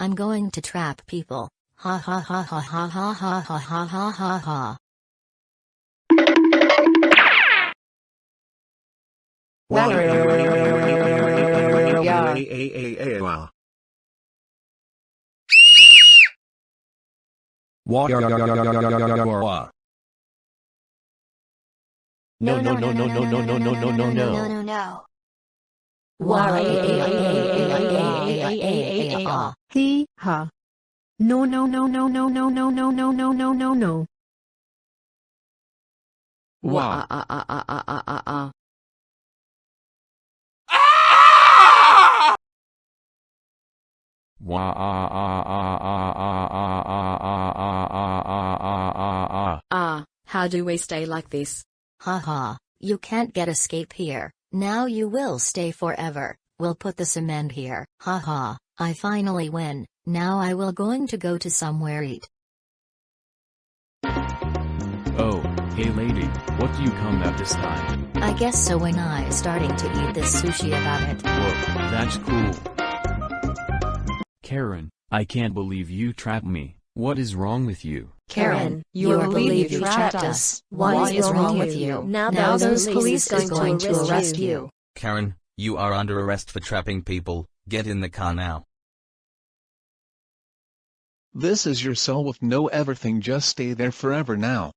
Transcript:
I'm going to trap people. Ha ha ha ha ha ha ha ha ha ha ha ha. No, no, no, no, no, no, no, no, no, no, no. no, no. Hee ha. No no no no no no no no no no no no no. Wow. Ah, ah, ah, ah, ah, ah, ah. Wah ah ah ah ah ah ah ah ah ah ah ah ah ah ah. Ah, how do we stay like this? Ha ha. You can't get escape here. Now you will stay forever. We'll put the cement here. Ha ha. I finally win. Now I will going to go to somewhere eat. Oh, hey lady, what do you come at this time? I guess so when I starting to eat this sushi about it. Whoa, that's cool. Karen, I can't believe you trapped me. What is wrong with you? Karen, you you believe believe you you trapped trapped us. us. What is wrong with you? Now Now those those police police is is going to arrest you. Karen, you are under arrest for trapping people, get in the car now. This is your cell with no everything just stay there forever now.